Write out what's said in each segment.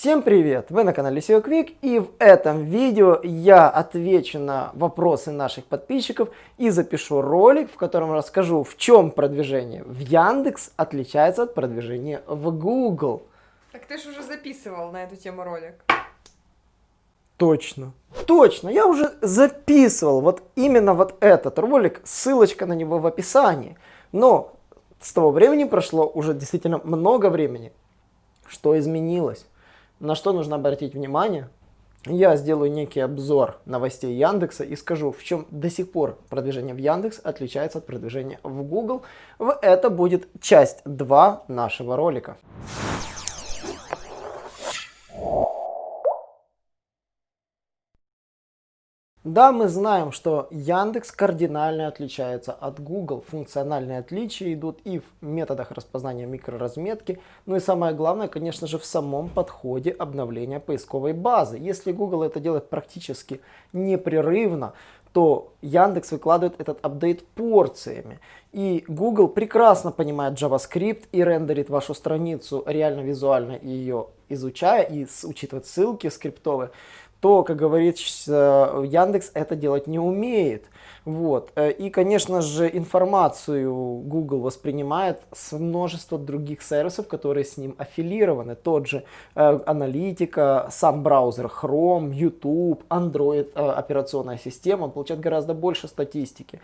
Всем привет! Вы на канале SEO Quick и в этом видео я отвечу на вопросы наших подписчиков и запишу ролик, в котором расскажу, в чем продвижение в Яндекс отличается от продвижения в Google. Так ты же уже записывал на эту тему ролик. Точно. Точно, я уже записывал вот именно вот этот ролик, ссылочка на него в описании. Но с того времени прошло уже действительно много времени. Что изменилось? На что нужно обратить внимание, я сделаю некий обзор новостей Яндекса и скажу, в чем до сих пор продвижение в Яндекс отличается от продвижения в Google. Это будет часть 2 нашего ролика. Да, мы знаем, что Яндекс кардинально отличается от Google. Функциональные отличия идут и в методах распознания микроразметки, ну и самое главное, конечно же, в самом подходе обновления поисковой базы. Если Google это делает практически непрерывно, то Яндекс выкладывает этот апдейт порциями. И Google прекрасно понимает JavaScript и рендерит вашу страницу реально визуально ее изучая и учитывает ссылки скриптовые то, как говорится, Яндекс это делать не умеет. Вот. Э, и, конечно же, информацию Google воспринимает с множества других сервисов, которые с ним аффилированы. Тот же э, аналитика, сам браузер Chrome, YouTube, Android э, операционная система, он получает гораздо больше статистики.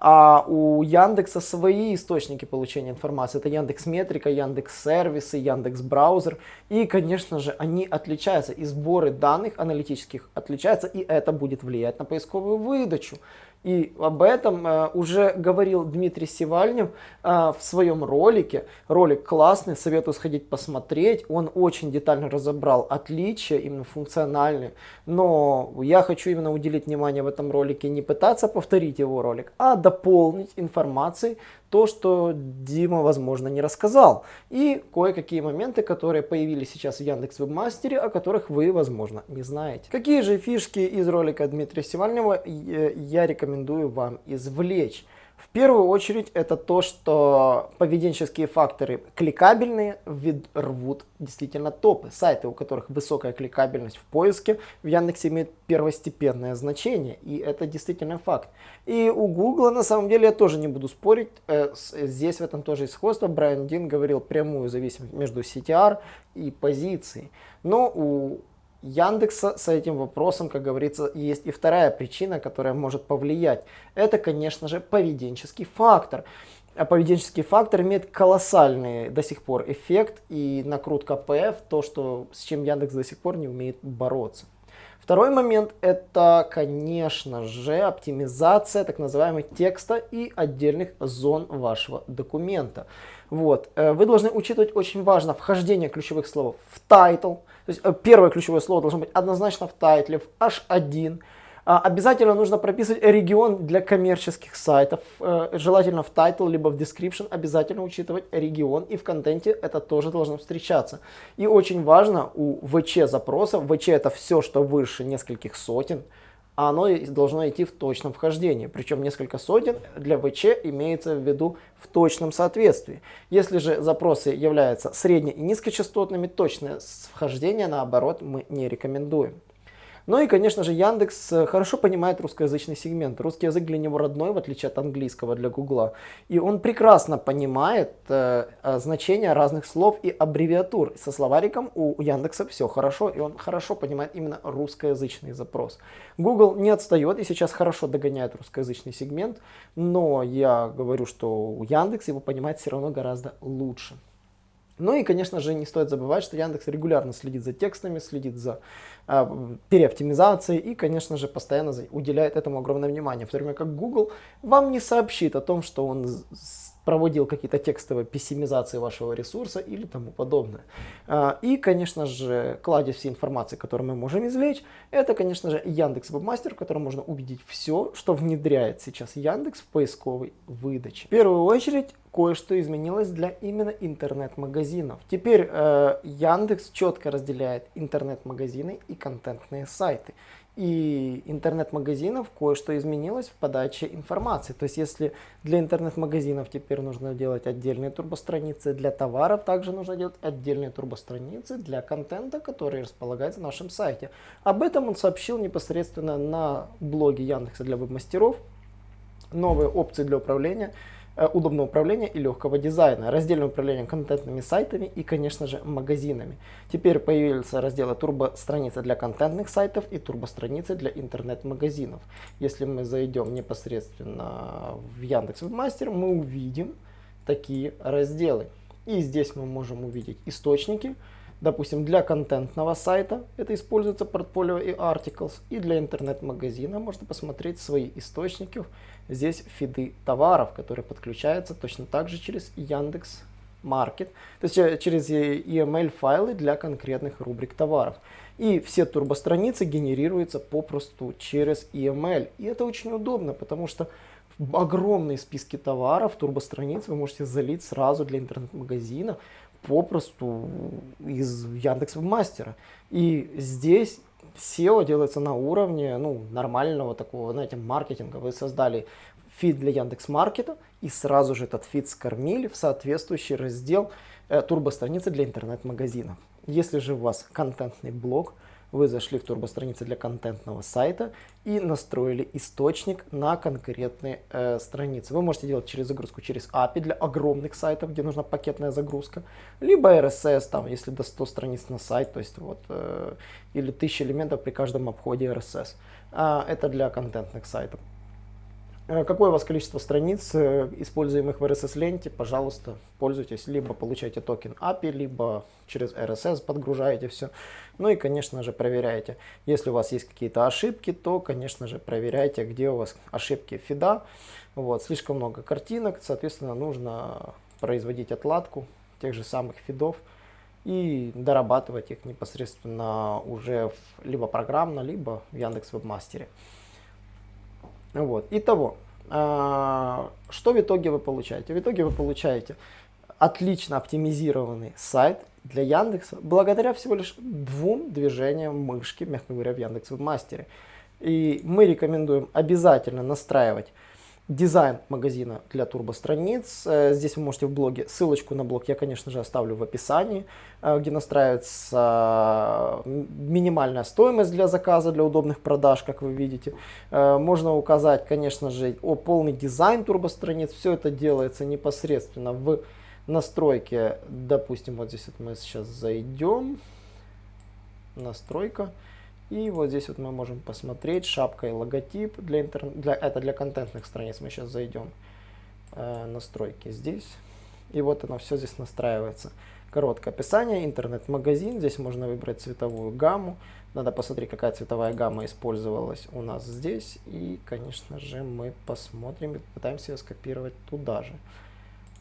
А у Яндекса свои источники получения информации. Это Яндекс Метрика, Яндекс Сервисы, Яндекс Браузер. И, конечно же, они отличаются. И сборы данных аналитических отличаются. И это будет влиять на поисковую выдачу. И об этом э, уже говорил Дмитрий Сивальнев э, в своем ролике. Ролик классный, советую сходить посмотреть. Он очень детально разобрал отличия, именно функциональные. Но я хочу именно уделить внимание в этом ролике, не пытаться повторить его ролик, а дополнить информацией то, что Дима, возможно, не рассказал. И кое-какие моменты, которые появились сейчас в Яндекс Вебмастере, о которых вы, возможно, не знаете. Какие же фишки из ролика Дмитрия Севальнева я рекомендую вам извлечь? В первую очередь это то, что поведенческие факторы кликабельные рвут действительно топы. Сайты, у которых высокая кликабельность в поиске, в Яндексе имеют первостепенное значение. И это действительно факт. И у Гугла на самом деле я тоже не буду спорить. Э, здесь в этом тоже есть сходство. Брайан Дин говорил прямую зависимость между CTR и позицией. Но у Яндекса с этим вопросом, как говорится, есть и вторая причина, которая может повлиять. Это, конечно же, поведенческий фактор. А поведенческий фактор имеет колоссальный до сих пор эффект и накрутка ПФ, то, что, с чем Яндекс до сих пор не умеет бороться. Второй момент это, конечно же, оптимизация так называемого текста и отдельных зон вашего документа. Вот. Э, вы должны учитывать очень важно вхождение ключевых слов в title. То есть э, первое ключевое слово должно быть однозначно в тайтле, в H1. А, обязательно нужно прописывать регион для коммерческих сайтов. Э, желательно в title, либо в description обязательно учитывать регион. И в контенте это тоже должно встречаться. И очень важно у ВЧ запросов, ВЧ это все, что выше нескольких сотен, а оно должно идти в точном вхождении. Причем несколько сотен для ВЧ имеется в виду в точном соответствии. Если же запросы являются средне- и низкочастотными, точное вхождение наоборот мы не рекомендуем. Ну и, конечно же, Яндекс э, хорошо понимает русскоязычный сегмент. Русский язык для него родной, в отличие от английского для Гугла. И он прекрасно понимает э, э, значение разных слов и аббревиатур. Со словариком у Яндекса все хорошо, и он хорошо понимает именно русскоязычный запрос. Google не отстает и сейчас хорошо догоняет русскоязычный сегмент, но я говорю, что Яндекс его понимает все равно гораздо лучше. Ну и, конечно же, не стоит забывать, что Яндекс регулярно следит за текстами, следит за э, переоптимизацией и, конечно же, постоянно уделяет этому огромное внимание. В то время как Google вам не сообщит о том, что он проводил какие-то текстовые пессимизации вашего ресурса или тому подобное. А, и, конечно же, кладезь всей информации, которую мы можем извлечь, это, конечно же, Яндекс Вебмастер, в котором можно увидеть все, что внедряет сейчас Яндекс в поисковой выдаче. В первую очередь, кое-что изменилось для именно интернет-магазинов. Теперь э, Яндекс четко разделяет интернет-магазины и контентные сайты. И интернет-магазинов кое-что изменилось в подаче информации. То есть если для интернет-магазинов теперь нужно делать отдельные турбостраницы, для товаров также нужно делать отдельные турбостраницы для контента, который располагается на нашем сайте. Об этом он сообщил непосредственно на блоге Яндекса для веб-мастеров. Новые опции для управления – удобного управления и легкого дизайна, раздельное управление контентными сайтами и, конечно же, магазинами. Теперь появился раздел турбо-страницы для контентных сайтов и турбо-страницы для интернет-магазинов. Если мы зайдем непосредственно в Яндекс Вебмастер, мы увидим такие разделы. И здесь мы можем увидеть источники, Допустим, для контентного сайта это используется портфолио и articles, и для интернет-магазина можно посмотреть свои источники. Здесь фиды товаров, которые подключаются точно так же через Яндекс Маркет, то есть э, через EML файлы для конкретных рубрик товаров. И все турбостраницы генерируются попросту через EML. И это очень удобно, потому что огромные списки товаров, турбостраниц вы можете залить сразу для интернет-магазина, попросту из Яндекс Мастера. И здесь SEO делается на уровне ну, нормального такого, знаете, маркетинга. Вы создали фид для Яндекс Маркета и сразу же этот фид скормили в соответствующий раздел э, турбостраницы для интернет-магазинов. Если же у вас контентный блог, вы зашли в турбостраницы для контентного сайта и настроили источник на конкретные э, страницы. Вы можете делать через загрузку через API для огромных сайтов, где нужна пакетная загрузка, либо RSS, там, если до 100 страниц на сайт, то есть вот, э, или 1000 элементов при каждом обходе RSS. А, это для контентных сайтов. Э, какое у вас количество страниц, э, используемых в RSS-ленте, пожалуйста, пользуйтесь. Либо получайте токен API, либо через RSS подгружаете все. Ну и, конечно же, проверяйте. Если у вас есть какие-то ошибки, то, конечно же, проверяйте, где у вас ошибки фида. Вот, слишком много картинок, соответственно, нужно производить отладку тех же самых фидов и дорабатывать их непосредственно уже в, либо программно, либо в Яндекс Вебмастере. Вот. Итого, а, что в итоге вы получаете? В итоге вы получаете отлично оптимизированный сайт для Яндекса благодаря всего лишь двум движениям мышки, мягко говоря, в Яндекс Вебмастере. И мы рекомендуем обязательно настраивать дизайн магазина для турбостраниц. Э, здесь вы можете в блоге, ссылочку на блог я, конечно же, оставлю в описании, э, где настраивается минимальная стоимость для заказа, для удобных продаж, как вы видите. Э, можно указать, конечно же, о полный дизайн турбостраниц. Все это делается непосредственно в настройке. Допустим, вот здесь вот мы сейчас зайдем. Настройка. И вот здесь вот мы можем посмотреть шапка и логотип. Для интер... для... Это для контентных страниц. Мы сейчас зайдем э, настройки здесь. И вот оно все здесь настраивается. Короткое описание, интернет-магазин. Здесь можно выбрать цветовую гамму. Надо посмотреть, какая цветовая гамма использовалась у нас здесь. И, конечно же, мы посмотрим и попытаемся ее скопировать туда же.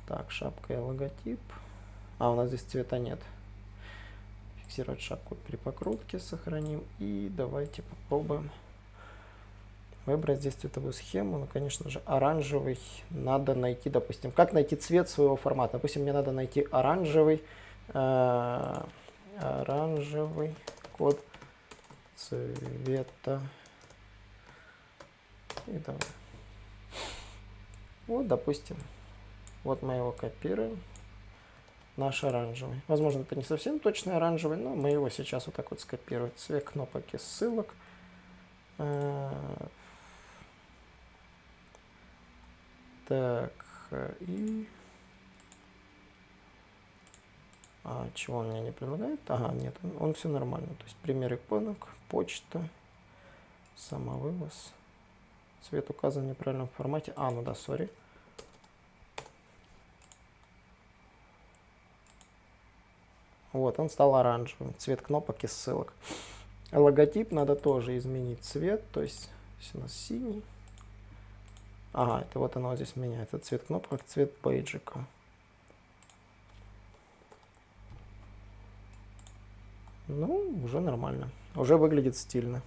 Так, шапка и логотип. А, у нас здесь цвета нет фиксировать шапку при покрутке, сохраним. И давайте попробуем выбрать здесь цветовую схему. Ну, конечно же, оранжевый надо найти, допустим, как найти цвет своего формата. Допустим, мне надо найти оранжевый, э, оранжевый код цвета. И давай. Вот, допустим, вот мы его копируем наш оранжевый. Возможно, это не совсем точный оранжевый, но мы его сейчас вот так вот скопируем. Цвет кнопок и ссылок. Э, так, и... А, чего он мне не предлагает? Ага, нет, он, он все нормально. То есть пример иконок, почта, самовывоз. Цвет указан в неправильном формате. А, ну да, сори. Вот, он стал оранжевым, цвет кнопок и ссылок. Логотип надо тоже изменить цвет, то есть если у нас синий. Ага, это вот оно здесь меняется, цвет кнопок, цвет бейджика. Ну, уже нормально, уже выглядит стильно.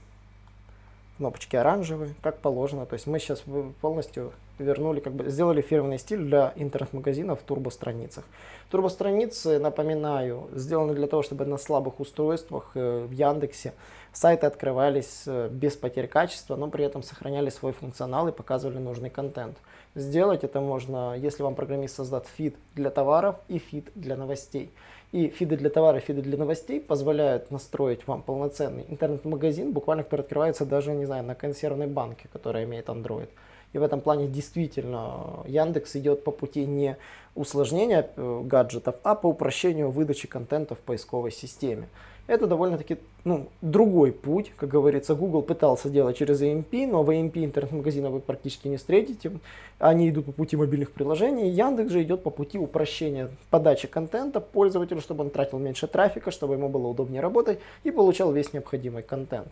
Кнопочки оранжевые, как положено. То есть мы сейчас полностью вернули, как бы сделали фирменный стиль для интернет-магазинов в турбостраницах. Турбостраницы, напоминаю, сделаны для того, чтобы на слабых устройствах э, в Яндексе сайты открывались э, без потерь качества, но при этом сохраняли свой функционал и показывали нужный контент. Сделать это можно, если вам программист создаст фид для товаров и фид для новостей. И фиды для товаров, фиды для новостей позволяют настроить вам полноценный интернет-магазин, буквально который открывается даже, не знаю, на консервной банке, которая имеет Android. И в этом плане действительно Яндекс идет по пути не усложнения э, гаджетов, а по упрощению выдачи контента в поисковой системе. Это довольно-таки ну, другой путь, как говорится, Google пытался делать через AMP, но в AMP интернет-магазина вы практически не встретите. Они идут по пути мобильных приложений. Яндекс же идет по пути упрощения подачи контента пользователю, чтобы он тратил меньше трафика, чтобы ему было удобнее работать и получал весь необходимый контент.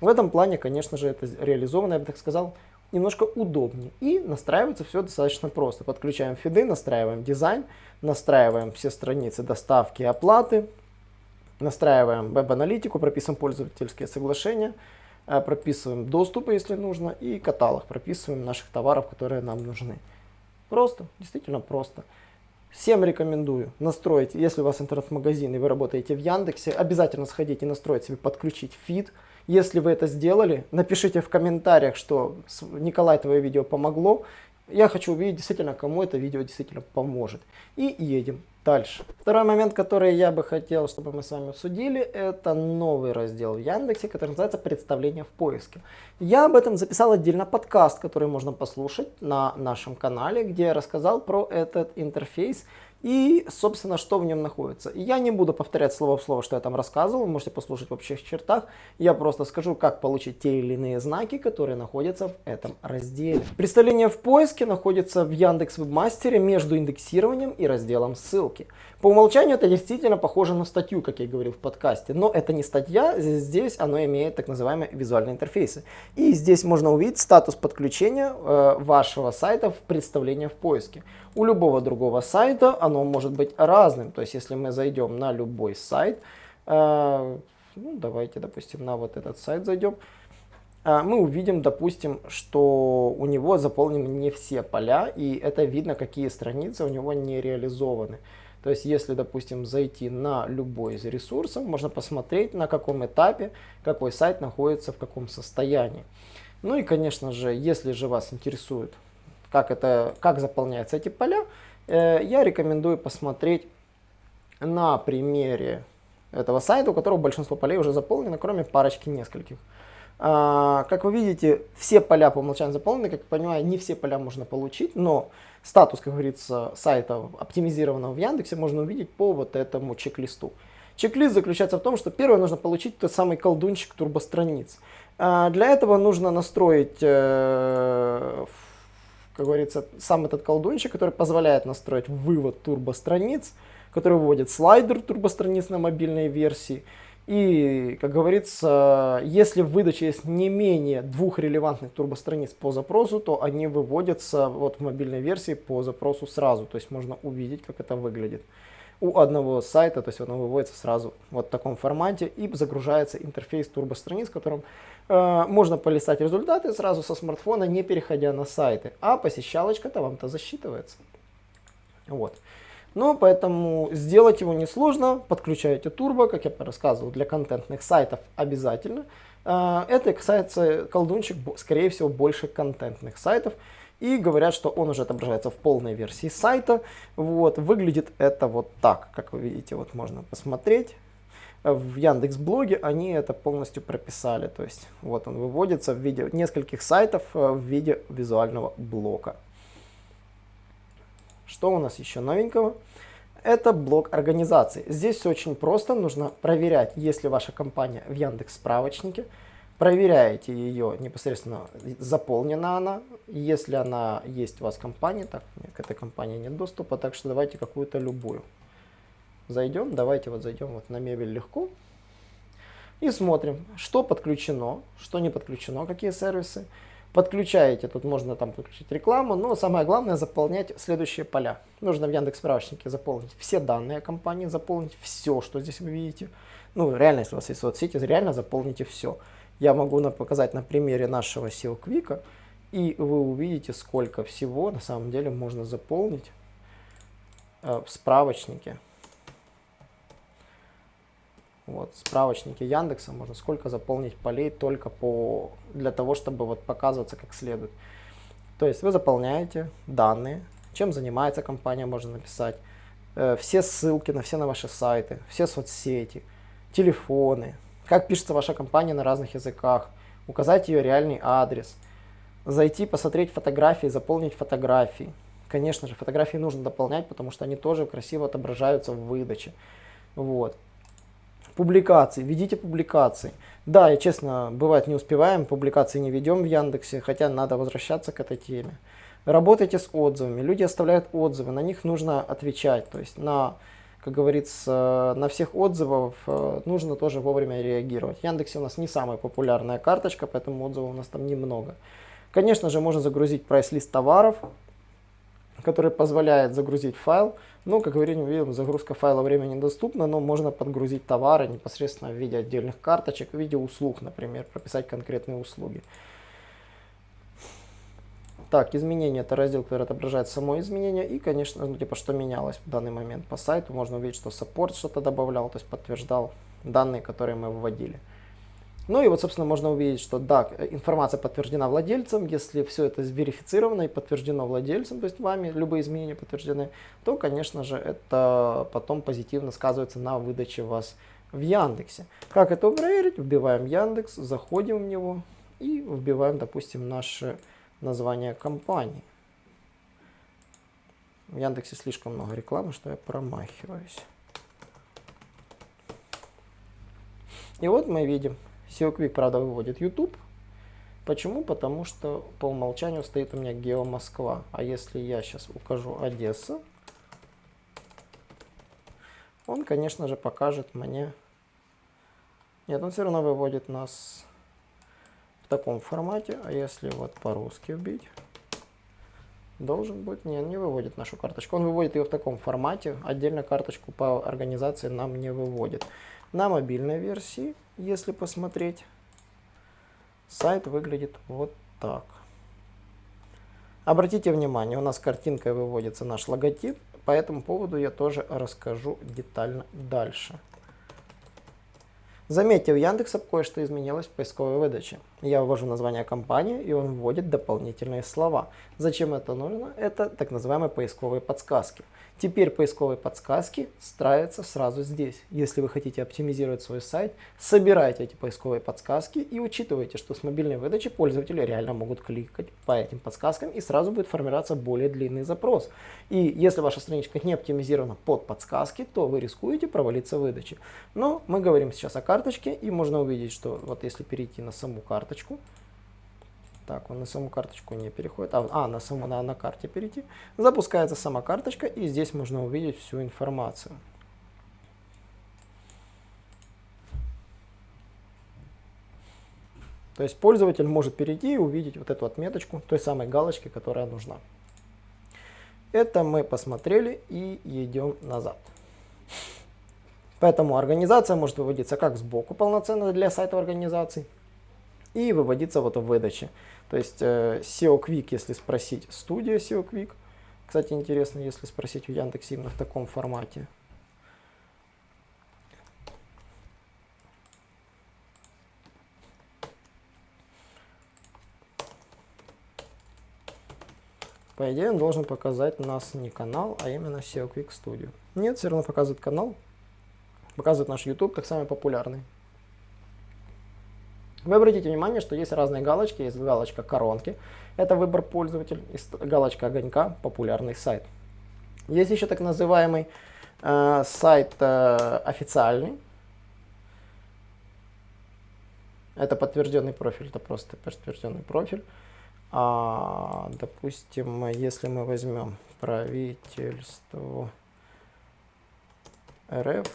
В этом плане, конечно же, это реализовано, я бы так сказал, немножко удобнее. И настраивается все достаточно просто. Подключаем фиды, настраиваем дизайн, настраиваем все страницы доставки и оплаты, настраиваем веб-аналитику, прописываем пользовательские соглашения, э, прописываем доступы, если нужно, и каталог, прописываем наших товаров, которые нам нужны. Просто, действительно просто. Всем рекомендую настроить, если у вас интернет-магазин и вы работаете в Яндексе, обязательно сходите и настроить себе, подключить фид, если вы это сделали, напишите в комментариях, что Николай, твое видео помогло. Я хочу увидеть действительно, кому это видео действительно поможет. И едем дальше. Второй момент, который я бы хотел, чтобы мы с вами обсудили, это новый раздел в Яндексе, который называется «Представление в поиске». Я об этом записал отдельно подкаст, который можно послушать на нашем канале, где я рассказал про этот интерфейс и, собственно, что в нем находится. Я не буду повторять слово в слово, что я там рассказывал, вы можете послушать в общих чертах. Я просто скажу, как получить те или иные знаки, которые находятся в этом разделе. Представление в поиске находится в Яндекс Вебмастере между индексированием и разделом ссылки. По умолчанию это действительно похоже на статью, как я говорил в подкасте, но это не статья, здесь оно имеет так называемые визуальные интерфейсы. И здесь можно увидеть статус подключения э, вашего сайта в представление в поиске. У любого другого сайта оно может быть разным, то есть если мы зайдем на любой сайт, э, ну, давайте, допустим, на вот этот сайт зайдем, э, мы увидим, допустим, что у него заполнены не все поля, и это видно, какие страницы у него не реализованы. То есть, если, допустим, зайти на любой из ресурсов, можно посмотреть, на каком этапе какой сайт находится в каком состоянии. Ну и, конечно же, если же вас интересует, как, это, как заполняются эти поля, э, я рекомендую посмотреть на примере этого сайта, у которого большинство полей уже заполнено, кроме парочки нескольких. А, как вы видите, все поля по умолчанию заполнены, как я понимаю, не все поля можно получить, но статус, как говорится, сайта, оптимизированного в Яндексе, можно увидеть по вот этому чек-листу. Чек-лист заключается в том, что первое нужно получить тот самый колдунчик турбостраниц. А, для этого нужно настроить, э, как говорится, сам этот колдунчик, который позволяет настроить вывод турбостраниц, который выводит слайдер турбостраниц на мобильной версии, и, как говорится, если в выдаче есть не менее двух релевантных турбостраниц по запросу, то они выводятся вот в мобильной версии по запросу сразу. То есть можно увидеть, как это выглядит. У одного сайта, то есть он выводится сразу вот в таком формате и загружается интерфейс турбостраниц, в котором можно полистать результаты сразу со смартфона, не переходя на сайты. А посещалочка-то вам-то засчитывается. Вот. Ну, поэтому сделать его несложно. Подключаете турбо, как я рассказывал, для контентных сайтов обязательно. А, это касается колдунчик, скорее всего, больше контентных сайтов. И говорят, что он уже отображается в полной версии сайта. Вот, выглядит это вот так, как вы видите, вот можно посмотреть. В Яндекс Блоге они это полностью прописали. То есть вот он выводится в виде нескольких сайтов э, в виде визуального блока. Что у нас еще новенького? Это блок организации. Здесь все очень просто. Нужно проверять, если ваша компания в Яндекс справочнике. Проверяете ее непосредственно, заполнена она. Если она есть у вас в компании, так, к этой компании нет доступа, так что давайте какую-то любую. Зайдем, давайте вот зайдем вот на мебель легко. И смотрим, что подключено, что не подключено, какие сервисы. Подключаете, тут можно там подключить рекламу, но самое главное заполнять следующие поля. Нужно в Яндекс справочнике заполнить все данные компании, заполнить все, что здесь вы видите. Ну, реально, если у вас есть соцсети, реально заполните все. Я могу на- показать на примере нашего SEO Quick, и вы увидите, сколько всего на самом деле можно заполнить э, в справочнике. Вот, в справочнике Яндекса можно сколько заполнить полей только по, для того, чтобы вот показываться как следует. То есть вы заполняете данные, чем занимается компания, можно написать, э, все ссылки на все на ваши сайты, все соцсети, телефоны, как пишется ваша компания на разных языках, указать ее реальный адрес, зайти, посмотреть фотографии, заполнить фотографии. Конечно же, фотографии нужно дополнять, потому что они тоже красиво отображаются в выдаче. Вот. Публикации. Ведите публикации. Да, я честно, бывает не успеваем, публикации не ведем в Яндексе, хотя надо возвращаться к этой теме. Работайте с отзывами. Люди оставляют отзывы, на них нужно отвечать. То есть на, как говорится, на всех отзывов э, нужно тоже вовремя реагировать. Яндексе у нас не самая популярная карточка, поэтому отзывов у нас там немного. Конечно же, можно загрузить прайс-лист товаров, который позволяет загрузить файл. Ну, как говорим, видим, загрузка файла времени недоступна, но можно подгрузить товары непосредственно в виде отдельных карточек, в виде услуг, например, прописать конкретные услуги. Так, изменения это раздел, который отображает само изменение и, конечно, ну, типа, что менялось в данный момент по сайту. Можно увидеть, что саппорт что-то добавлял, то есть подтверждал данные, которые мы вводили. Ну и вот, собственно, можно увидеть, что да, информация подтверждена владельцем. Если все это верифицировано и подтверждено владельцем, то есть вами любые изменения подтверждены, то, конечно же, это потом позитивно сказывается на выдаче вас в Яндексе. Как это проверить? Вбиваем Яндекс, заходим в него и вбиваем, допустим, наше название компании. В Яндексе слишком много рекламы, что я промахиваюсь. И вот мы видим, SEO Quick, правда, выводит YouTube. Почему? Потому что по умолчанию стоит у меня Гео Москва. А если я сейчас укажу Одесса, он, конечно же, покажет мне... Нет, он все равно выводит нас в таком формате. А если вот по-русски вбить, должен быть... Нет, не выводит нашу карточку. Он выводит ее в таком формате. Отдельно карточку по организации нам не выводит. На мобильной версии, если посмотреть, сайт выглядит вот так. Обратите внимание, у нас картинкой выводится наш логотип. По этому поводу я тоже расскажу детально дальше. Заметьте, у Яндекса кое-что изменилось в поисковой выдаче. Я ввожу название компании, и он вводит дополнительные слова. Зачем это нужно? Это так называемые поисковые подсказки. Теперь поисковые подсказки ставятся сразу здесь. Если вы хотите оптимизировать свой сайт, собирайте эти поисковые подсказки и учитывайте, что с мобильной выдачи пользователи реально могут кликать по этим подсказкам и сразу будет формироваться более длинный запрос. И если ваша страничка не оптимизирована под подсказки, то вы рискуете провалиться в выдаче. Но мы говорим сейчас о карточке и можно увидеть, что вот если перейти на саму карточку, так, он на саму карточку не переходит. А, а на саму на, на карте перейти. Запускается сама карточка, и здесь можно увидеть всю информацию. То есть пользователь может перейти и увидеть вот эту отметочку той самой галочки, которая нужна. Это мы посмотрели и идем назад. Поэтому организация может выводиться как сбоку полноценно для сайта организации и выводиться вот в выдаче. То есть э, SEO Quick, если спросить, студия SEO Quick. Кстати, интересно, если спросить в Яндексе именно в таком формате. По идее, он должен показать нас не канал, а именно SEO Quick Studio. Нет, все равно показывает канал. Показывает наш YouTube как самый популярный. Вы обратите внимание, что есть разные галочки. Есть галочка коронки, это выбор пользователя, галочка огонька, популярный сайт. Есть еще так называемый э, сайт э, официальный. Это подтвержденный профиль, это просто подтвержденный профиль. А, допустим, если мы возьмем правительство РФ,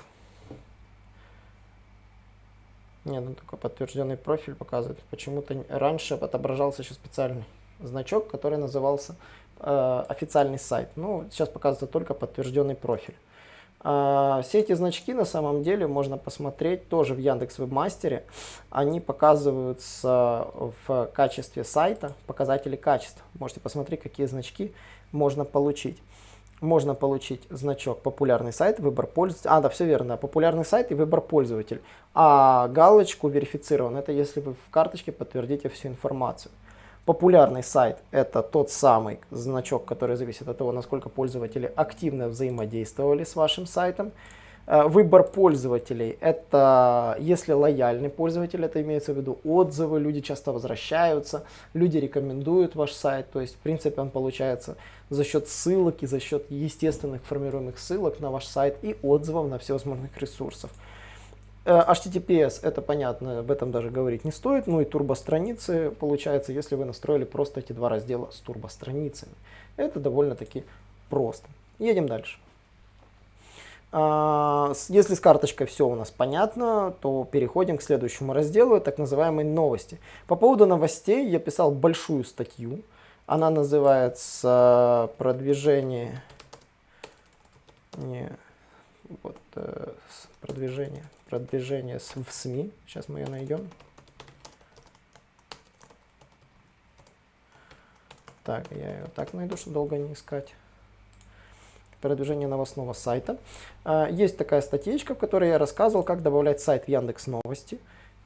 нет, ну только подтвержденный профиль показывает. Почему-то раньше отображался еще специальный значок, который назывался э, официальный сайт. Ну, сейчас показывается только подтвержденный профиль. А, все эти значки на самом деле можно посмотреть тоже в Яндекс Вебмастере. Они показываются в качестве сайта, показатели качества. Можете посмотреть, какие значки можно получить. Можно получить значок популярный сайт, выбор пользователя. А, да, все верно, популярный сайт и выбор пользователя. А галочку верифицирован, это если вы в карточке подтвердите всю информацию. Популярный сайт – это тот самый значок, который зависит от того, насколько пользователи активно взаимодействовали с вашим сайтом. Э, выбор пользователей – это если лояльный пользователь, это имеется в виду отзывы, люди часто возвращаются, люди рекомендуют ваш сайт. То есть, в принципе, он получается за счет ссылок и за счет естественных формируемых ссылок на ваш сайт и отзывов на всевозможных ресурсах. Э, HTTPS, это понятно, об этом даже говорить не стоит. Ну и турбостраницы, получается, если вы настроили просто эти два раздела с турбостраницами. Это довольно-таки просто. Едем дальше. А, если с карточкой все у нас понятно, то переходим к следующему разделу, так называемой новости. По поводу новостей я писал большую статью. Она называется «Продвижение...» Не, вот, э, продвижение продвижение в СМИ. Сейчас мы ее найдем. Так, я ее так найду, чтобы долго не искать. Продвижение новостного сайта. А, есть такая статьечка, в которой я рассказывал, как добавлять сайт в Яндекс Новости.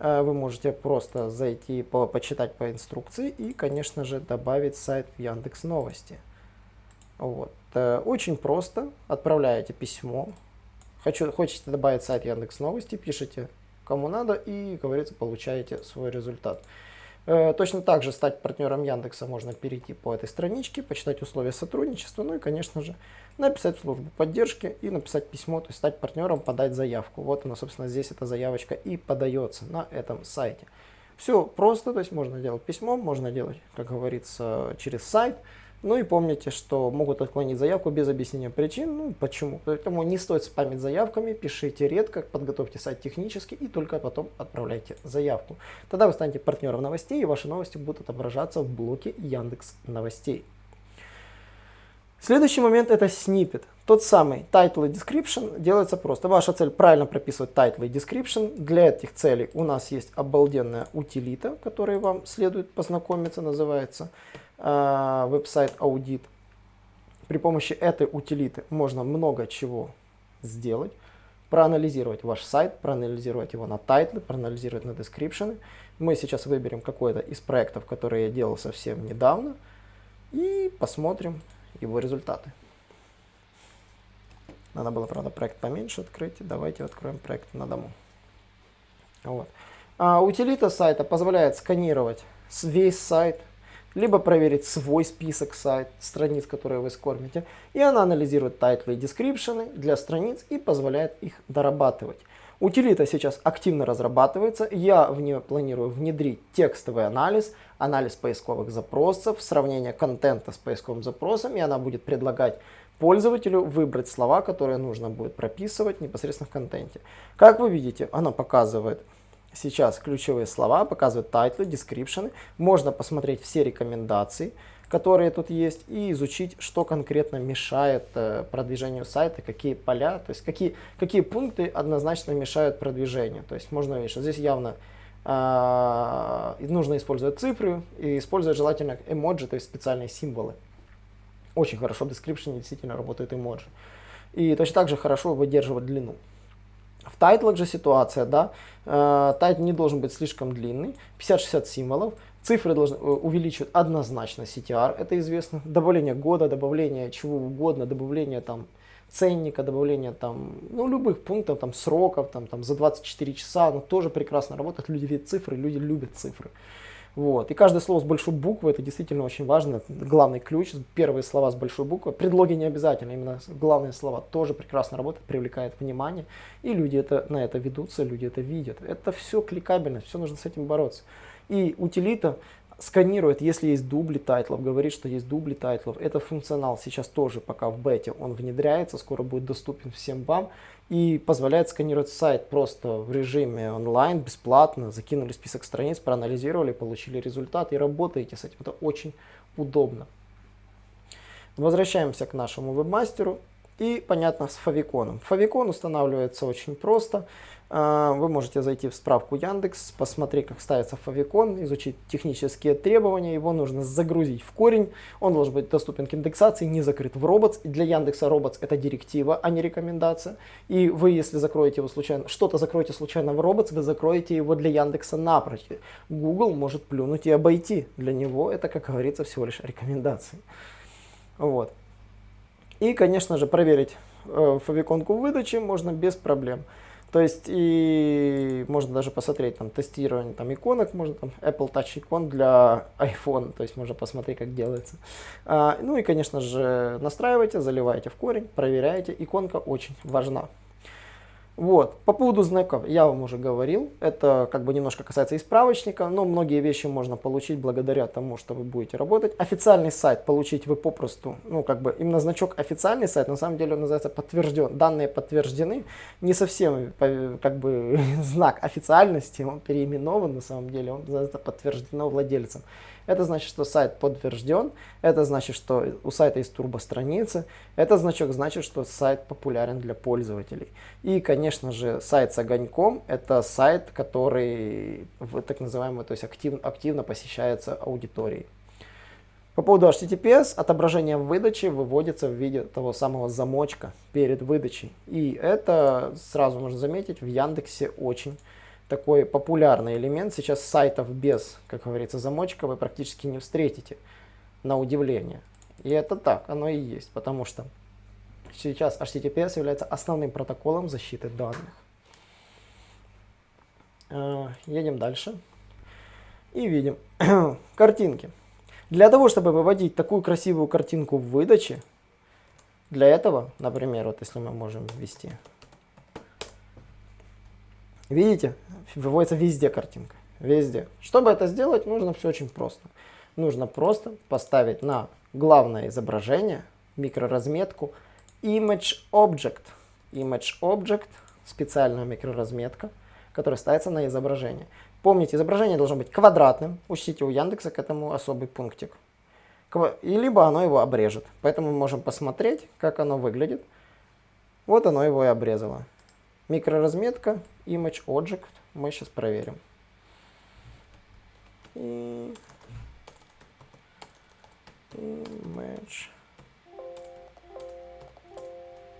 А, вы можете просто зайти, по, почитать по инструкции и, конечно же, добавить сайт в Яндекс Новости. Вот. Э, очень просто. Отправляете письмо Хочу, хочете добавить сайт Яндекс Новости, пишите кому надо и, говорится, получаете свой результат. Э, точно так же стать партнером Яндекса можно перейти по этой страничке, почитать условия сотрудничества, ну и, конечно же, написать службу поддержки и написать письмо, то есть стать партнером, подать заявку. Вот она, собственно, здесь эта заявочка и подается на этом сайте. Все просто, то есть можно делать письмо, можно делать, как говорится, через сайт. Ну и помните, что могут отклонить заявку без объяснения причин. Ну почему? Поэтому не стоит спамить заявками, пишите редко, подготовьте сайт технически и только потом отправляйте заявку. Тогда вы станете партнером новостей и ваши новости будут отображаться в блоке Яндекс Новостей. Следующий момент это снипет. Тот самый title и description делается просто. Ваша цель правильно прописывать title и description. Для этих целей у нас есть обалденная утилита, которой вам следует познакомиться, называется Э, website audit. При помощи этой утилиты можно много чего сделать. Проанализировать ваш сайт, проанализировать его на тайтлы, проанализировать на description. Мы сейчас выберем какой-то из проектов, которые я делал совсем недавно. И посмотрим его результаты. Надо было, правда, проект поменьше открыть. Давайте откроем проект на дому. Вот. А утилита сайта позволяет сканировать весь сайт, либо проверить свой список сайт, страниц, которые вы скормите, и она анализирует тайтлы и дескрипшены для страниц и позволяет их дорабатывать. Утилита сейчас активно разрабатывается, я в нее планирую внедрить текстовый анализ, анализ поисковых запросов, сравнение контента с поисковым запросом, и она будет предлагать пользователю выбрать слова, которые нужно будет прописывать непосредственно в контенте. Как вы видите, она показывает сейчас ключевые слова, показывают тайтлы, дескрипшены. Можно посмотреть все рекомендации, которые тут есть, и изучить, что конкретно мешает э, продвижению сайта, какие поля, то есть какие, какие пункты однозначно мешают продвижению. То есть можно видеть, что здесь явно э, нужно использовать цифры и использовать желательно эмоджи, то есть специальные символы. Очень хорошо в description действительно работает эмоджи. И точно так же хорошо выдерживать длину. В тайтлах же ситуация, да, э, тайтл не должен быть слишком длинный, 50-60 символов, цифры должны э, увеличивать однозначно CTR, это известно, добавление года, добавление чего угодно, добавление там ценника, добавление там, ну, любых пунктов, там, сроков, там, там, за 24 часа, оно тоже прекрасно работает, люди видят цифры, люди любят цифры. Вот. И каждое слово с большой буквы, это действительно очень важно, главный ключ, первые слова с большой буквы. Предлоги не обязательно, именно главные слова тоже прекрасно работают, привлекают внимание, и люди это, на это ведутся, люди это видят. Это все кликабельно, все нужно с этим бороться. И утилита сканирует, если есть дубли тайтлов, говорит, что есть дубли тайтлов. Это функционал сейчас тоже пока в бете, он внедряется, скоро будет доступен всем вам и позволяет сканировать сайт просто в режиме онлайн, бесплатно, закинули список страниц, проанализировали, получили результат и работаете с этим. Это очень удобно. Возвращаемся к нашему вебмастеру И, понятно, с фавиконом. Фавикон устанавливается очень просто. А, вы можете зайти в справку Яндекс, посмотреть, как ставится фавикон, изучить технические требования. Его нужно загрузить в корень. Он должен быть доступен к индексации, не закрыт в Robots. И для Яндекса Robots это директива, а не рекомендация. И вы, если закроете его случайно, что-то закроете случайно в Robots, вы закроете его для Яндекса напрочь. Google может плюнуть и обойти. Для него это, как говорится, всего лишь рекомендации. Вот. И, конечно же, проверить э, фавиконку выдачи можно без проблем. То есть и можно даже посмотреть там тестирование там иконок, можно там Apple Touch икон для iPhone, то есть можно посмотреть, как делается. А, ну и, конечно же, настраивайте, заливайте в корень, проверяйте. Иконка очень важна. Вот. По поводу знаков я вам уже говорил. Это как бы немножко касается и справочника, но многие вещи можно получить благодаря тому, что вы будете работать. Официальный сайт получить вы попросту, ну как бы именно значок официальный сайт, на самом деле он называется подтвержден. Данные подтверждены. Не совсем как бы знак официальности, он переименован на самом деле, он называется подтверждено владельцем. Это значит, что сайт подтвержден, это значит, что у сайта есть турбостраницы, это значок значит, что сайт популярен для пользователей. И, конечно же, сайт с огоньком – это сайт, который так называемый, то есть актив, активно посещается аудиторией. По поводу HTTPS, отображение выдачи выводится в виде того самого замочка перед выдачей. И это, сразу можно заметить, в Яндексе очень такой популярный элемент. Сейчас сайтов без, как говорится, замочка вы практически не встретите, на удивление. И это так, оно и есть, потому что сейчас HTTPS является основным протоколом защиты данных. Э, едем дальше. И видим картинки. Для того, чтобы выводить такую красивую картинку в выдаче, для этого, например, вот если мы можем ввести Видите, выводится везде картинка. Везде. Чтобы это сделать, нужно все очень просто. Нужно просто поставить на главное изображение, микроразметку, Image Object. Image Object, специальная микроразметка, которая ставится на изображение. Помните, изображение должно быть квадратным. Учтите, у Яндекса к этому особый пунктик. И либо оно его обрежет. Поэтому мы можем посмотреть, как оно выглядит. Вот оно его и обрезало. Микроразметка, image object. Мы сейчас проверим. И image.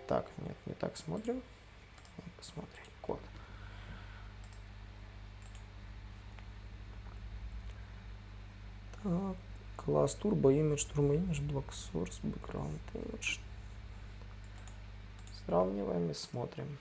Так, нет, не так смотрим. Посмотреть код. Так, класс turbo image, turbo image, block source, background image. Сравниваем и смотрим.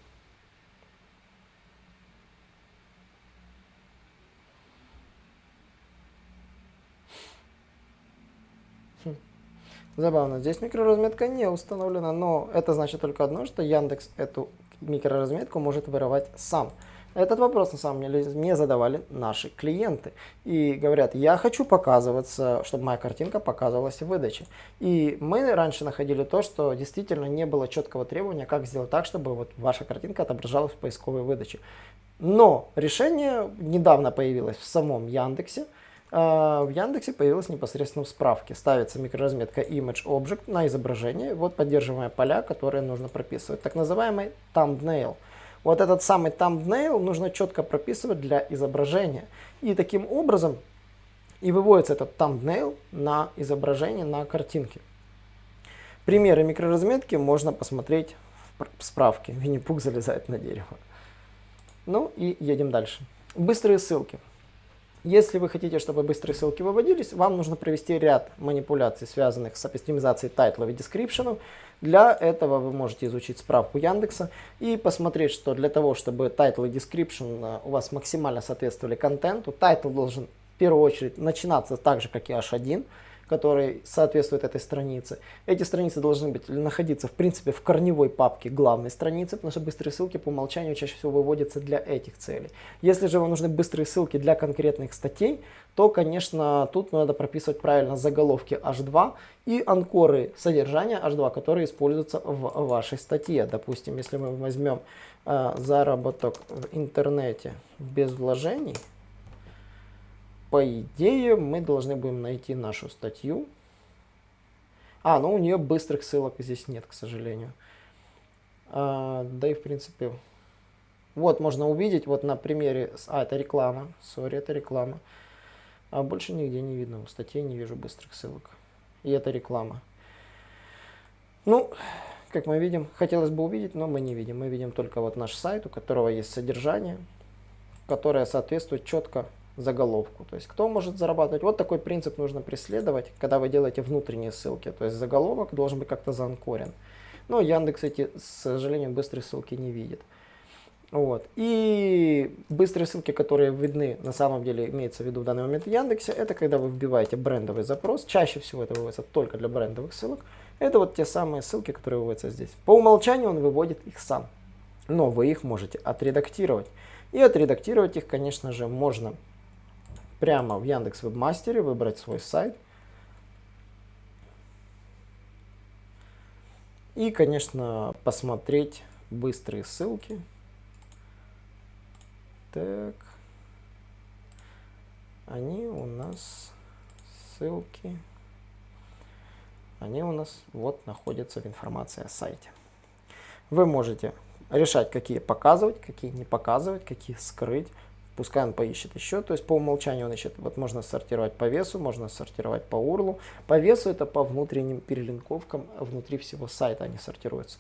Забавно, здесь микроразметка не установлена, но это значит только одно, что Яндекс эту микроразметку может воровать сам. Этот вопрос на самом деле мне задавали наши клиенты. И говорят, я хочу показываться, чтобы моя картинка показывалась в выдаче. И мы раньше находили то, что действительно не было четкого требования, как сделать так, чтобы вот ваша картинка отображалась в поисковой выдаче. Но решение недавно появилось в самом Яндексе. А, в Яндексе появилась непосредственно в справке. Ставится микроразметка Image Object на изображение. Вот поддерживаемые поля, которые нужно прописывать. Так называемый thumbnail. Вот этот самый thumbnail нужно четко прописывать для изображения. И таким образом и выводится этот thumbnail на изображение, на картинке. Примеры микроразметки можно посмотреть в справке. Винни-Пух залезает на дерево. Ну и едем дальше. Быстрые ссылки. Если вы хотите, чтобы быстрые ссылки выводились, вам нужно провести ряд манипуляций, связанных с оптимизацией тайтлов и дескрипшенов. Для этого вы можете изучить справку Яндекса и посмотреть, что для того, чтобы тайтл и description у вас максимально соответствовали контенту, тайтл должен в первую очередь начинаться так же, как и H1, который соответствует этой странице. Эти страницы должны быть находиться в принципе в корневой папке главной страницы, потому что быстрые ссылки по умолчанию чаще всего выводятся для этих целей. Если же вам нужны быстрые ссылки для конкретных статей, то, конечно, тут надо прописывать правильно заголовки H2 и анкоры содержания H2, которые используются в вашей статье. Допустим, если мы возьмем э, заработок в интернете без вложений, по идее, мы должны будем найти нашу статью. А, ну у нее быстрых ссылок здесь нет, к сожалению. А, да и в принципе, вот можно увидеть, вот на примере, а это реклама, сори, это реклама. А больше нигде не видно, в статье не вижу быстрых ссылок. И это реклама. Ну, как мы видим, хотелось бы увидеть, но мы не видим. Мы видим только вот наш сайт, у которого есть содержание, которое соответствует четко заголовку. То есть кто может зарабатывать. Вот такой принцип нужно преследовать, когда вы делаете внутренние ссылки. То есть заголовок должен быть как-то заанкорен. Но Яндекс эти, к сожалению, быстрые ссылки не видит. Вот. И быстрые ссылки, которые видны, на самом деле имеется в виду в данный момент в Яндексе, это когда вы вбиваете брендовый запрос. Чаще всего это выводится только для брендовых ссылок. Это вот те самые ссылки, которые выводятся здесь. По умолчанию он выводит их сам. Но вы их можете отредактировать. И отредактировать их, конечно же, можно прямо в Яндекс Вебмастере, выбрать свой сайт. И, конечно, посмотреть быстрые ссылки. Так. Они у нас ссылки. Они у нас вот находятся в информации о сайте. Вы можете решать, какие показывать, какие не показывать, какие скрыть. Пускай он поищет еще. То есть по умолчанию он ищет. Вот можно сортировать по весу, можно сортировать по урлу. По весу это по внутренним перелинковкам внутри всего сайта они сортируются.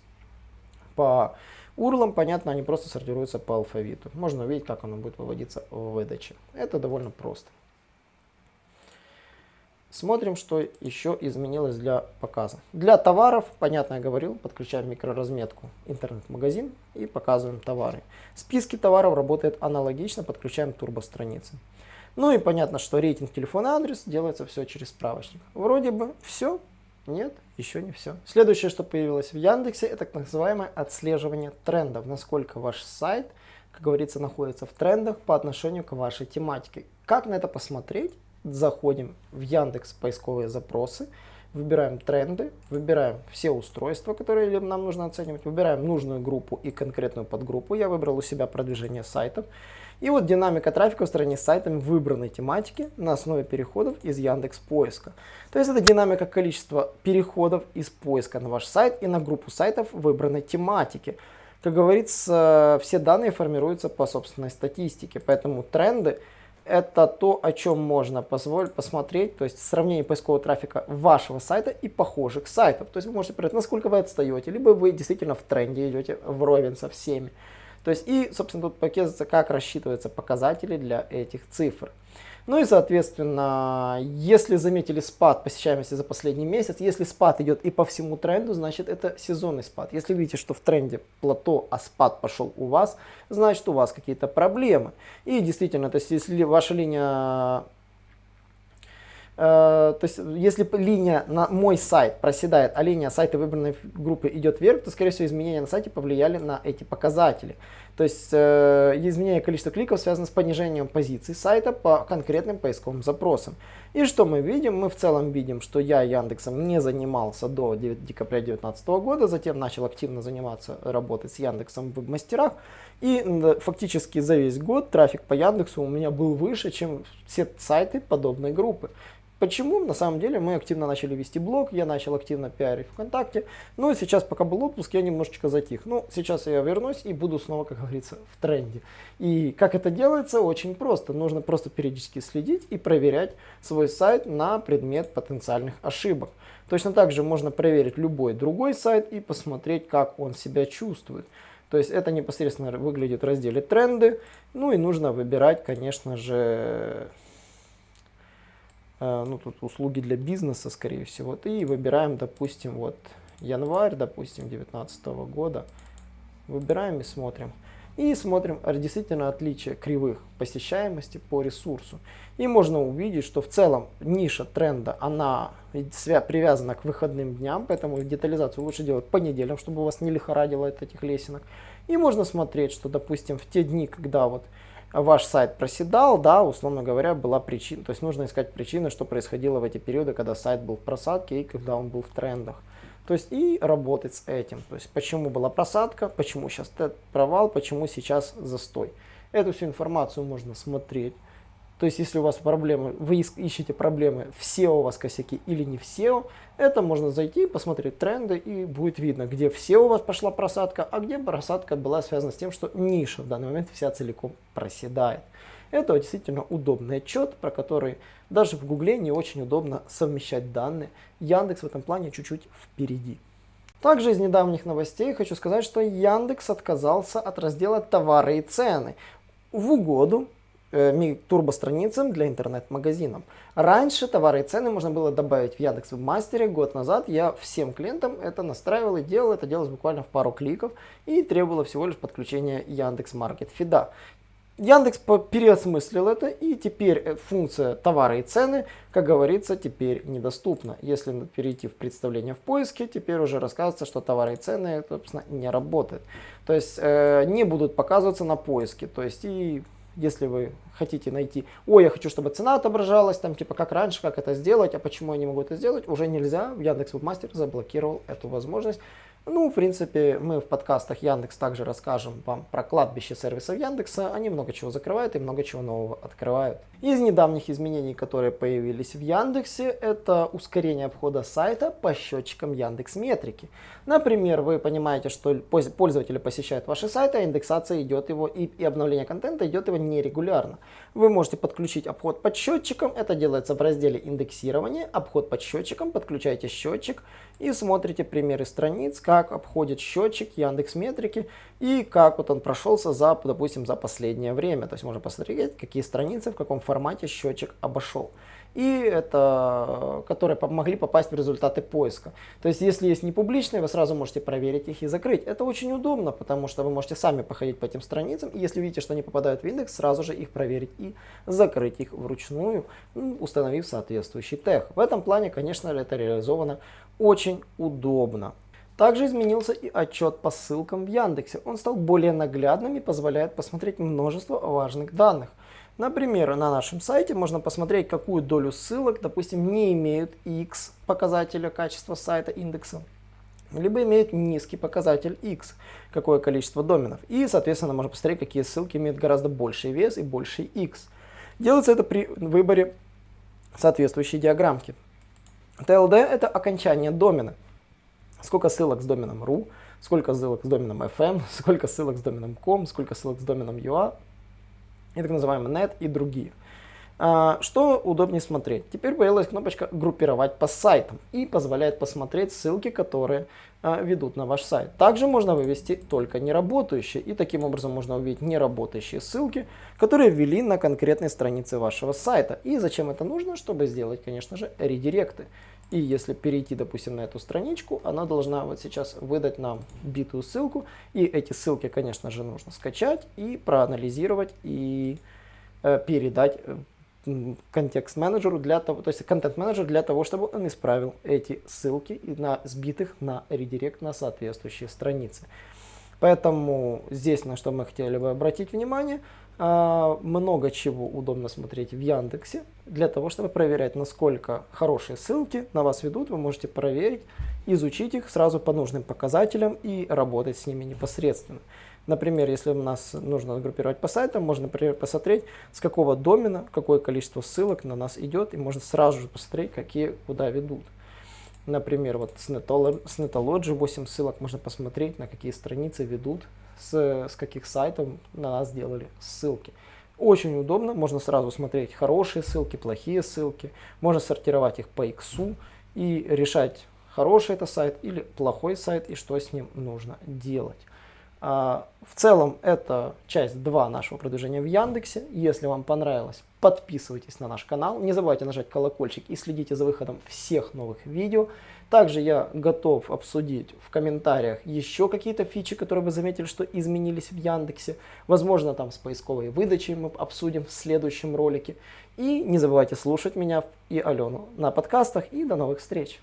По урлам, понятно, они просто сортируются по алфавиту. Можно увидеть, как оно будет выводиться в выдаче. Это довольно просто. Смотрим, что еще изменилось для показа. Для товаров, понятно, я говорил, подключаем микроразметку интернет-магазин и показываем товары. Списки товаров работает аналогично, подключаем турбостраницы. Ну и понятно, что рейтинг телефона адрес делается все через справочник. Вроде бы все, нет, еще не все. Следующее, что появилось в Яндексе, это так называемое отслеживание трендов. Насколько ваш сайт, как говорится, находится в трендах по отношению к вашей тематике. Как на это посмотреть? Заходим в Яндекс поисковые запросы, выбираем тренды, выбираем все устройства, которые нам нужно оценивать, выбираем нужную группу и конкретную подгруппу. Я выбрал у себя продвижение сайтов. И вот динамика трафика в стране с сайтами выбранной тематики на основе переходов из Яндекс поиска. То есть это динамика количества переходов из поиска на ваш сайт и на группу сайтов выбранной тематики. Как говорится, все данные формируются по собственной статистике, поэтому тренды это то, о чем можно позволить посмотреть, то есть сравнение поискового трафика вашего сайта и похожих сайтов. То есть вы можете проверить, насколько вы отстаете, либо вы действительно в тренде идете вровень со всеми. То есть и, собственно, тут показывается, как рассчитываются показатели для этих цифр. Ну и, соответственно, если заметили спад посещаемости за последний месяц, если спад идет и по всему тренду, значит это сезонный спад. Если видите, что в тренде плато, а спад пошел у вас, значит у вас какие-то проблемы. И действительно, то есть если ваша линия Э, то есть, если линия на мой сайт проседает, а линия сайта выбранной группы идет вверх, то, скорее всего, изменения на сайте повлияли на эти показатели. То есть, э, изменение количества кликов связано с понижением позиций сайта по конкретным поисковым запросам. И что мы видим? Мы в целом видим, что я Яндексом не занимался до декабря 2019 года, затем начал активно заниматься, работать с Яндексом в мастерах. И фактически за весь год трафик по Яндексу у меня был выше, чем все сайты подобной группы. Почему? На самом деле мы активно начали вести блог, я начал активно пиарить ВКонтакте. Ну и сейчас, пока был отпуск, я немножечко затих. Ну, сейчас я вернусь и буду снова, как говорится, в тренде. И как это делается? Очень просто. Нужно просто периодически следить и проверять свой сайт на предмет потенциальных ошибок. Точно так же можно проверить любой другой сайт и посмотреть, как он себя чувствует. То есть это непосредственно выглядит в разделе тренды. Ну и нужно выбирать, конечно же, ну, тут услуги для бизнеса, скорее всего, и выбираем, допустим, вот январь, допустим, 2019 года, выбираем и смотрим. И смотрим действительно отличие кривых посещаемости по ресурсу. И можно увидеть, что в целом ниша тренда, она привязана к выходным дням, поэтому детализацию лучше делать по неделям, чтобы у вас не лихорадило от этих лесенок. И можно смотреть, что, допустим, в те дни, когда вот ваш сайт проседал, да, условно говоря, была причина, то есть нужно искать причины, что происходило в эти периоды, когда сайт был в просадке и когда он был в трендах. То есть и работать с этим. То есть почему была просадка, почему сейчас провал, почему сейчас застой. Эту всю информацию можно смотреть То есть, если у вас проблемы, вы ищете проблемы, в SEO у вас косяки или не в SEO, это можно зайти, посмотреть тренды, и будет видно, где в SEO у вас пошла просадка, а где просадка была связана с тем, что ниша в данный момент вся целиком проседает. Это действительно удобный отчет, про который даже в Гугле не очень удобно совмещать данные. Яндекс в этом плане чуть-чуть впереди. Также из недавних новостей хочу сказать, что Яндекс отказался от раздела «Товары и цены» в угоду э, турбостраницам для интернет-магазинов. Раньше товары и цены можно было добавить в Яндекс Вебмастере. Год назад я всем клиентам это настраивал и делал. Это делалось буквально в пару кликов и требовало всего лишь подключения Яндекс Маркет Фида. Яндекс переосмыслил это, и теперь э, функция товары и цены, как говорится, теперь недоступна. Если перейти в представление в поиске, теперь уже рассказывается, что товары и цены, собственно, не работают. То есть э, не будут показываться на поиске. То есть и если вы хотите найти, ой, я хочу, чтобы цена отображалась, там типа как раньше, как это сделать, а почему я не могу это сделать, уже нельзя. Яндекс Вебмастер заблокировал эту возможность. Ну, в принципе, мы в подкастах Яндекс также расскажем вам про кладбище сервисов Яндекса. Они много чего закрывают и много чего нового открывают. Из недавних изменений, которые появились в Яндексе, это ускорение обхода сайта по счетчикам Яндекс Метрики. Например, вы понимаете, что пользователи посещают ваши сайты, а индексация идет его и, и обновление контента идет его нерегулярно. Вы можете подключить обход под счетчиком, это делается в разделе индексирования, обход под счетчиком, подключаете счетчик и смотрите примеры страниц, как обходит счетчик Яндекс Метрики и как вот он прошелся за, допустим, за последнее время. То есть можно посмотреть, какие страницы, в каком формате счетчик обошел. И это, которые могли попасть в результаты поиска. То есть, если есть не публичные, вы сразу можете проверить их и закрыть. Это очень удобно, потому что вы можете сами походить по этим страницам, и если видите, что они попадают в индекс, сразу же их проверить и закрыть их вручную, установив соответствующий тег. В этом плане, конечно, это реализовано очень удобно. Также изменился и отчет по ссылкам в Яндексе. Он стал более наглядным и позволяет посмотреть множество важных данных. Например, на нашем сайте можно посмотреть, какую долю ссылок, допустим, не имеют X показателя качества сайта индекса, либо имеют низкий показатель X, какое количество доменов. И, соответственно, можно посмотреть, какие ссылки имеют гораздо больший вес и больший X. Делается это при выборе соответствующей диаграммки. TLD это окончание домена. Сколько ссылок с доменом ru, сколько ссылок с доменом fm, сколько ссылок с доменом com, сколько ссылок с доменом ua и так называемый net и другие. А, что удобнее смотреть? Теперь появилась кнопочка «Группировать по сайтам» и позволяет посмотреть ссылки, которые а, ведут на ваш сайт. Также можно вывести только неработающие, и таким образом можно увидеть неработающие ссылки, которые ввели на конкретной странице вашего сайта. И зачем это нужно? Чтобы сделать, конечно же, редиректы. И если перейти, допустим, на эту страничку, она должна вот сейчас выдать нам битую ссылку. И эти ссылки, конечно же, нужно скачать и проанализировать и э, передать э, контекст-менеджеру для того, то есть контент-менеджер для того, чтобы он исправил эти ссылки на сбитых на редирект на соответствующие страницы. Поэтому здесь на что мы хотели бы обратить внимание, а, много чего удобно смотреть в Яндексе. Для того, чтобы проверять, насколько хорошие ссылки на вас ведут, вы можете проверить, изучить их сразу по нужным показателям и работать с ними непосредственно. Например, если у нас нужно группировать по сайтам, можно, например, посмотреть, с какого домена, какое количество ссылок на нас идет, и можно сразу же посмотреть, какие куда ведут. Например, вот с Netology 8 ссылок можно посмотреть, на какие страницы ведут, с, с каких сайтов на нас делали ссылки. Очень удобно, можно сразу смотреть хорошие ссылки, плохие ссылки, можно сортировать их по иксу и решать, хороший это сайт или плохой сайт и что с ним нужно делать. А, в целом это часть 2 нашего продвижения в Яндексе. Если вам понравилось, подписывайтесь на наш канал. Не забывайте нажать колокольчик и следите за выходом всех новых видео. Также я готов обсудить в комментариях еще какие-то фичи, которые вы заметили, что изменились в Яндексе. Возможно, там с поисковой выдачей мы обсудим в следующем ролике. И не забывайте слушать меня и Алену на подкастах. И до новых встреч!